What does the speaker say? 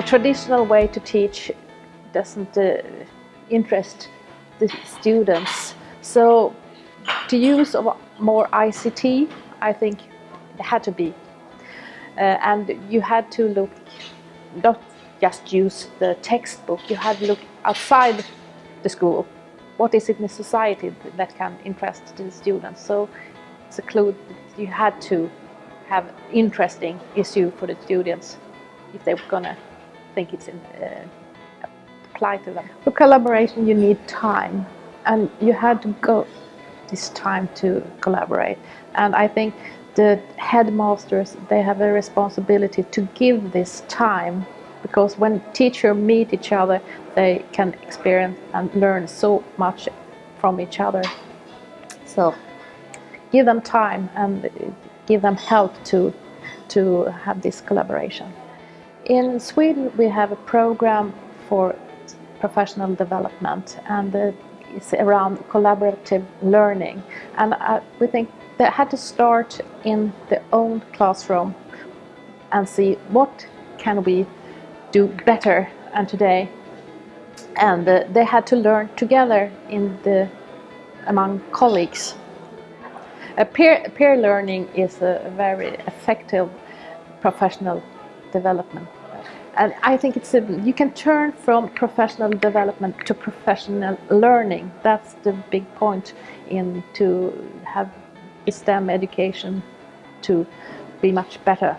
the traditional way to teach doesn't uh, interest the students. So to use of more ICT, I think it had to be. Uh, and you had to look, not just use the textbook, you had to look outside the school. What is it in the society that can interest the students? So it's a clue you had to have interesting issue for the students if they were gonna think it's uh, apply to them. For collaboration you need time. And you had to go this time to collaborate. And I think the headmasters they have a responsibility to give this time. Because when teachers meet each other they can experience and learn so much from each other. So give them time and give them help to to have this collaboration in Sweden we have a program for professional development and it's around collaborative learning. And uh, we think that had to start in the own classroom and see what can we do better and today. And uh, they had to learn together in the among colleagues. Peer, peer learning is a very effective professional development and I think it's a, you can turn from professional development to professional learning. That's the big point in to have STEM education to be much better